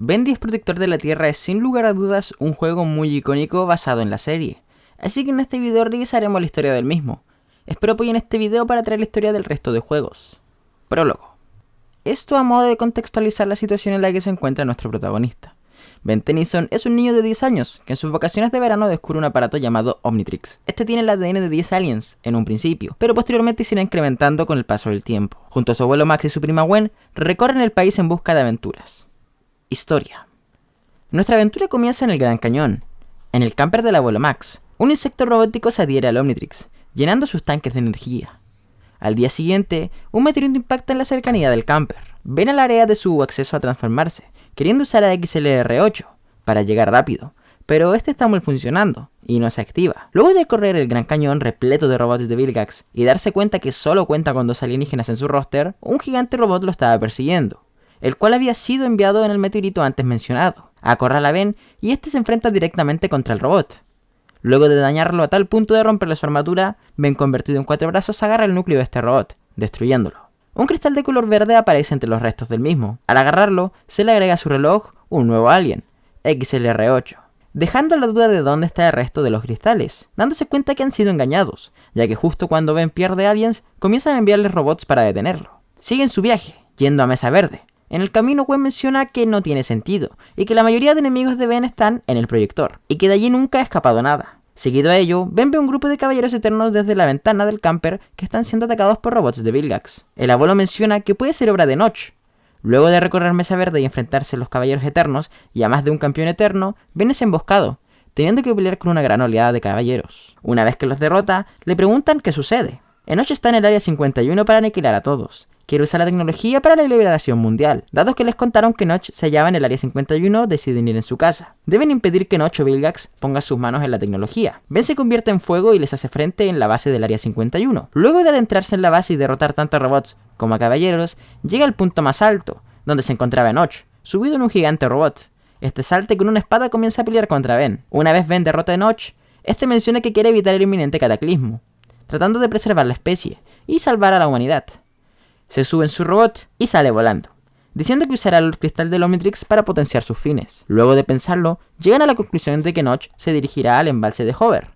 Ben 10 Protector de la Tierra es sin lugar a dudas un juego muy icónico basado en la serie, así que en este video revisaremos la historia del mismo. Espero apoyen este video para traer la historia del resto de juegos. Prólogo. Esto a modo de contextualizar la situación en la que se encuentra nuestro protagonista. Ben Tennyson es un niño de 10 años que en sus vacaciones de verano descubre un aparato llamado Omnitrix. Este tiene el ADN de 10 aliens en un principio, pero posteriormente se irá incrementando con el paso del tiempo. Junto a su abuelo Max y su prima Gwen, recorren el país en busca de aventuras. Historia. Nuestra aventura comienza en el Gran Cañón, en el camper del abuelo Max. Un insecto robótico se adhiere al Omnitrix, llenando sus tanques de energía. Al día siguiente, un meteorito impacta en la cercanía del camper. Ven al área de su acceso a transformarse, queriendo usar a XLR8 para llegar rápido, pero este está mal funcionando y no se activa. Luego de correr el Gran Cañón repleto de robots de Vilgax y darse cuenta que solo cuenta con dos alienígenas en su roster, un gigante robot lo estaba persiguiendo el cual había sido enviado en el meteorito antes mencionado. Acorrala a Ben y este se enfrenta directamente contra el robot. Luego de dañarlo a tal punto de romperle su armadura, Ben convertido en cuatro brazos agarra el núcleo de este robot, destruyéndolo. Un cristal de color verde aparece entre los restos del mismo. Al agarrarlo, se le agrega a su reloj un nuevo alien, XLR8, dejando la duda de dónde está el resto de los cristales, dándose cuenta que han sido engañados, ya que justo cuando Ben pierde aliens, comienzan a enviarles robots para detenerlo. Siguen su viaje, yendo a Mesa Verde, en el camino Gwen menciona que no tiene sentido, y que la mayoría de enemigos de Ben están en el proyector, y que de allí nunca ha escapado nada. Seguido a ello, Ben ve un grupo de caballeros eternos desde la ventana del camper que están siendo atacados por robots de Vilgax. El abuelo menciona que puede ser obra de Notch. Luego de recorrer Mesa Verde y enfrentarse a los caballeros eternos y a más de un campeón eterno, Ben es emboscado, teniendo que pelear con una gran oleada de caballeros. Una vez que los derrota, le preguntan qué sucede. Enoch está en el área 51 para aniquilar a todos, quiere usar la tecnología para la liberación mundial. Dados que les contaron que Notch se hallaba en el área 51, deciden ir en su casa. Deben impedir que Notch o Vilgax ponga sus manos en la tecnología. Ben se convierte en fuego y les hace frente en la base del área 51. Luego de adentrarse en la base y derrotar tanto a robots como a caballeros, llega al punto más alto, donde se encontraba Notch, subido en un gigante robot. Este salte con una espada comienza a pelear contra Ben. Una vez Ben derrota a Notch, este menciona que quiere evitar el inminente cataclismo, tratando de preservar la especie y salvar a la humanidad se sube en su robot y sale volando, diciendo que usará el cristal del Omnitrix para potenciar sus fines. Luego de pensarlo, llegan a la conclusión de que Notch se dirigirá al embalse de Hover.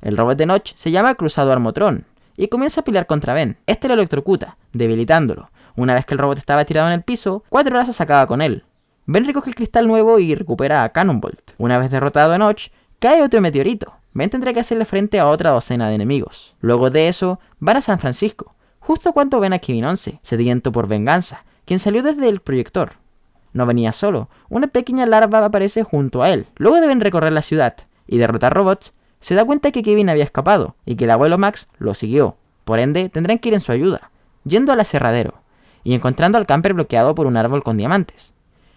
El robot de Notch se llama Cruzado Armotron y comienza a pelear contra Ben. Este lo electrocuta, debilitándolo. Una vez que el robot estaba tirado en el piso, Cuatro Brazos acaba con él. Ben recoge el cristal nuevo y recupera a Cannonbolt. Una vez derrotado a Notch, cae otro meteorito. Ben tendrá que hacerle frente a otra docena de enemigos. Luego de eso, van a San Francisco, justo cuando ven a Kevin 11, sediento por venganza, quien salió desde el proyector. No venía solo, una pequeña larva aparece junto a él. Luego deben recorrer la ciudad y derrotar robots, se da cuenta que Kevin había escapado y que el abuelo Max lo siguió. Por ende, tendrán que ir en su ayuda, yendo al aserradero y encontrando al camper bloqueado por un árbol con diamantes.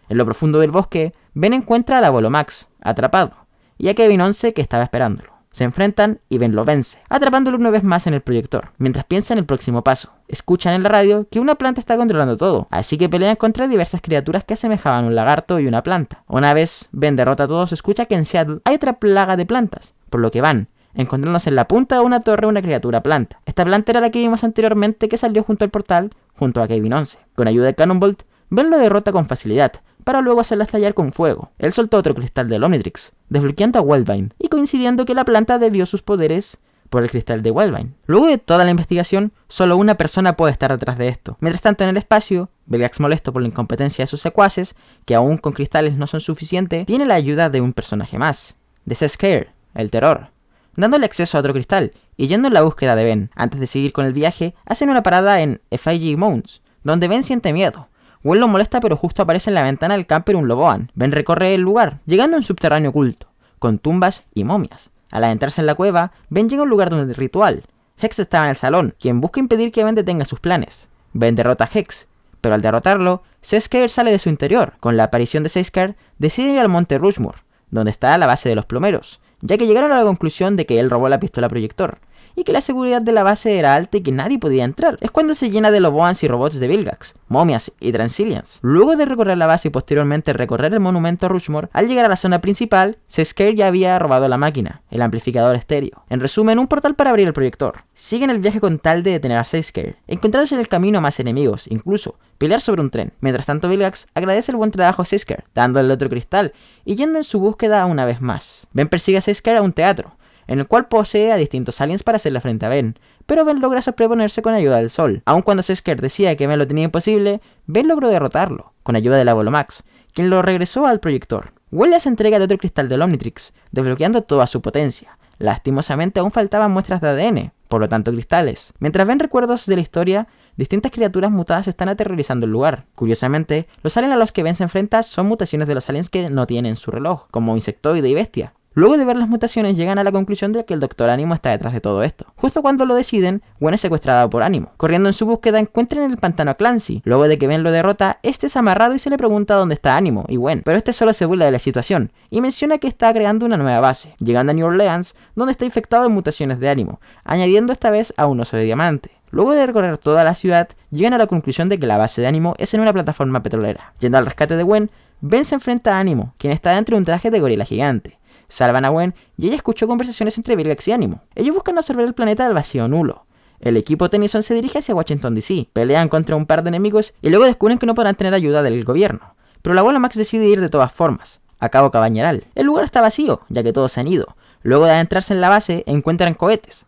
En lo profundo del bosque, Ben encuentra al abuelo Max, atrapado, y a Kevin 11 que estaba esperándolo. Se enfrentan y Ben lo vence, atrapándolo una vez más en el proyector, mientras piensa en el próximo paso. Escuchan en la radio que una planta está controlando todo, así que pelean contra diversas criaturas que asemejaban un lagarto y una planta. Una vez Ben derrota a todos, escucha que en Seattle hay otra plaga de plantas, por lo que van, encontrándose en la punta de una torre una criatura planta. Esta planta era la que vimos anteriormente que salió junto al portal, junto a Kevin 11. Con ayuda de Cannonbolt, Ben lo derrota con facilidad, para luego hacerla estallar con fuego. Él soltó otro cristal del Omnitrix, desbloqueando a Wildvine, y coincidiendo que la planta debió sus poderes por el cristal de Wildvine. Luego de toda la investigación, solo una persona puede estar detrás de esto. Mientras tanto, en el espacio, Belgax molesto por la incompetencia de sus secuaces, que aún con cristales no son suficientes, tiene la ayuda de un personaje más, de Scare, el terror, dándole acceso a otro cristal y yendo en la búsqueda de Ben. Antes de seguir con el viaje, hacen una parada en FIG Mounts, donde Ben siente miedo, Gwen lo molesta pero justo aparece en la ventana del camper un loboan. Ben recorre el lugar, llegando a un subterráneo oculto, con tumbas y momias. Al adentrarse en la cueva, Ben llega a un lugar donde el ritual. Hex estaba en el salón, quien busca impedir que Ben detenga sus planes. Ben derrota a Hex, pero al derrotarlo, Seskar sale de su interior. Con la aparición de Seskar, decide ir al monte Rushmore, donde está la base de los plomeros, ya que llegaron a la conclusión de que él robó la pistola proyector, y que la seguridad de la base era alta y que nadie podía entrar. Es cuando se llena de loboans y robots de Vilgax, momias y Transilians. Luego de recorrer la base y posteriormente recorrer el monumento a Rushmore, al llegar a la zona principal, Seskare ya había robado la máquina, el amplificador estéreo. En resumen, un portal para abrir el proyector. Siguen el viaje con tal de detener a Seskare, encontrándose en el camino a más enemigos, incluso pelear sobre un tren. Mientras tanto, Vilgax agradece el buen trabajo a Seskare, dándole otro cristal y yendo en su búsqueda una vez más. Ben persigue a Seskare a un teatro, en el cual posee a distintos aliens para hacerle frente a Ben, pero Ben logra sobreponerse con ayuda del sol. Aun cuando Sesker decía que Ben lo tenía imposible, Ben logró derrotarlo, con ayuda del abuelo Max, quien lo regresó al proyector. Huele se entrega de otro cristal del Omnitrix, desbloqueando toda su potencia. Lastimosamente aún faltaban muestras de ADN, por lo tanto cristales. Mientras ven recuerdos de la historia, distintas criaturas mutadas están aterrorizando el lugar. Curiosamente, los aliens a los que Ben se enfrenta son mutaciones de los aliens que no tienen su reloj, como insectoide y bestia. Luego de ver las mutaciones llegan a la conclusión de que el Doctor Ánimo está detrás de todo esto. Justo cuando lo deciden, Gwen es secuestrada por Ánimo. Corriendo en su búsqueda encuentran en el pantano a Clancy. Luego de que Ben lo derrota, este es amarrado y se le pregunta dónde está Ánimo y Gwen, pero este solo se burla de la situación y menciona que está creando una nueva base, llegando a New Orleans, donde está infectado de mutaciones de Ánimo, añadiendo esta vez a un oso de diamante. Luego de recorrer toda la ciudad, llegan a la conclusión de que la base de Ánimo es en una plataforma petrolera. Yendo al rescate de Gwen, Ben se enfrenta a Ánimo, quien está dentro de un traje de gorila gigante salvan a Gwen y ella escuchó conversaciones entre Vilgax y Ánimo. Ellos buscan observar el planeta del vacío nulo. El equipo Tennyson se dirige hacia Washington DC, pelean contra un par de enemigos y luego descubren que no podrán tener ayuda del gobierno. Pero la abuela Max decide ir de todas formas, a Cabo Cabañeral. El lugar está vacío, ya que todos se han ido. Luego de adentrarse en la base, encuentran cohetes,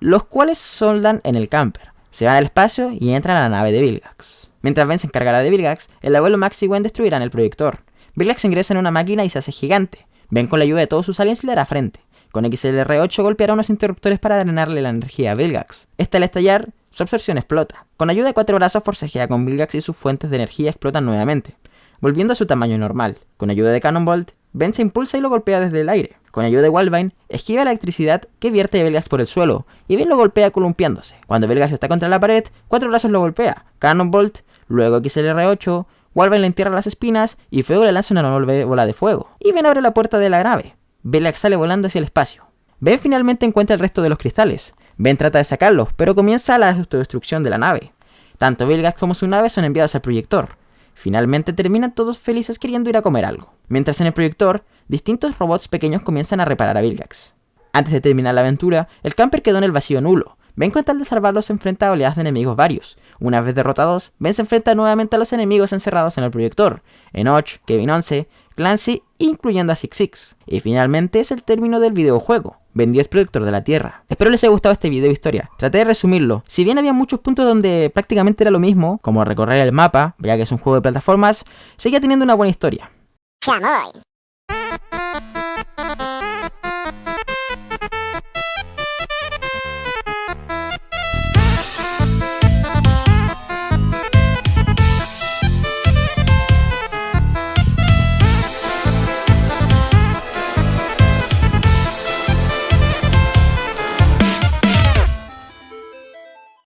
los cuales soldan en el camper. Se van al espacio y entran a la nave de Vilgax. Mientras Ben se encargará de Vilgax, el abuelo Max y Gwen destruirán el proyector. Vilgax ingresa en una máquina y se hace gigante. Ben con la ayuda de todos sus aliens le dará frente. Con XLR8 golpeará unos interruptores para drenarle la energía a Vilgax. Este al estallar, su absorción explota. Con ayuda de cuatro brazos forcejea con Vilgax y sus fuentes de energía explotan nuevamente, volviendo a su tamaño normal. Con ayuda de Cannonbolt, Ben se impulsa y lo golpea desde el aire. Con ayuda de Walvine, esquiva la electricidad que vierte Vilgax por el suelo, y Ben lo golpea columpiándose. Cuando Vilgax está contra la pared, cuatro brazos lo golpea. Cannonbolt, luego XLR8, Walvin le entierra las espinas y Fuego le lanza una enorme bola de fuego. Y Ben abre la puerta de la nave. Belak sale volando hacia el espacio. Ben finalmente encuentra el resto de los cristales. Ben trata de sacarlos, pero comienza la autodestrucción de la nave. Tanto Vilgax como su nave son enviados al proyector. Finalmente terminan todos felices queriendo ir a comer algo. Mientras en el proyector, distintos robots pequeños comienzan a reparar a Vilgax. Antes de terminar la aventura, el camper quedó en el vacío nulo, Ben con tal de salvarlos se enfrenta a oleadas de enemigos varios. Una vez derrotados, Ben se enfrenta nuevamente a los enemigos encerrados en el proyector, Enoch, Kevin 11, Clancy, incluyendo a Six Six. Y finalmente es el término del videojuego. Ben 10 Proyector de la Tierra. Espero les haya gustado este video historia. Traté de resumirlo. Si bien había muchos puntos donde prácticamente era lo mismo, como recorrer el mapa, ya que es un juego de plataformas, seguía teniendo una buena historia.